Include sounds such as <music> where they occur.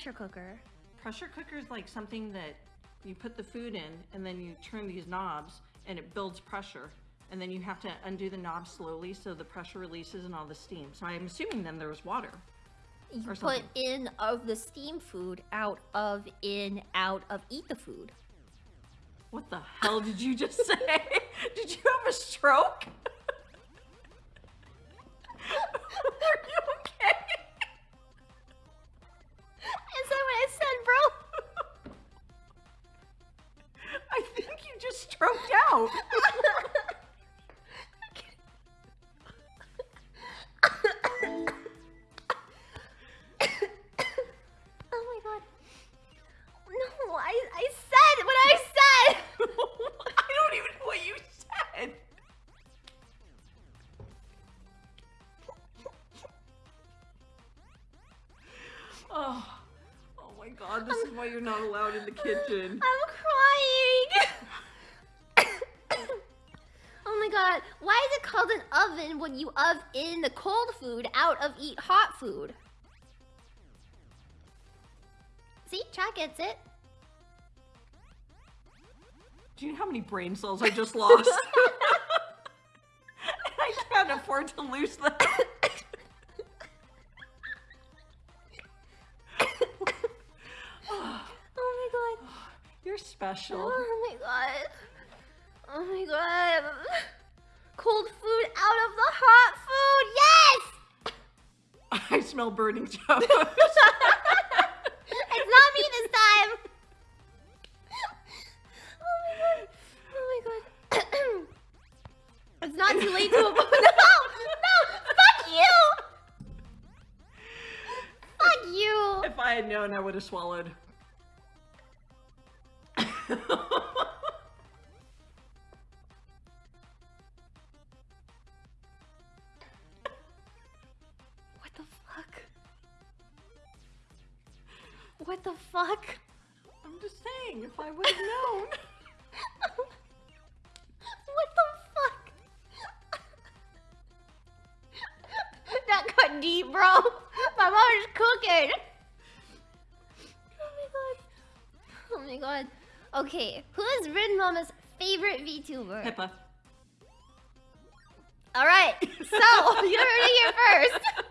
pressure cooker? Pressure cooker is like something that you put the food in and then you turn these knobs and it builds pressure. And then you have to undo the knob slowly so the pressure releases and all the steam. So I'm assuming then there was water. You put in of the steam food, out of, in, out of, eat the food. What the hell did you just <laughs> say? did you have a stroke? Said. Oh, oh my god, this is why you're not allowed in the kitchen. I'm crying! God, why is it called an oven when you of in the cold food out of eat hot food? See, chat gets it. Do you know how many brain cells I just lost? <laughs> <laughs> I can't afford to lose them. <coughs> <coughs> Oh my god. <sighs> You're special. Oh my god. Cold food out of the hot food. Yes! <laughs> I smell burning <laughs> toast. It's not me this time. Oh my god. Oh my god. <clears throat> it's not too late to. <laughs> No! No! Fuck you! Fuck you! if I had known, I would have swallowed. What the fuck? I'm just saying, if I would have known. <laughs> what the fuck? that got deep, bro. My mother's cooking. Oh my god. Oh my god. Okay, who is Rin Mama's favorite VTuber? Pippa. Alright, so <laughs> you heard it here first.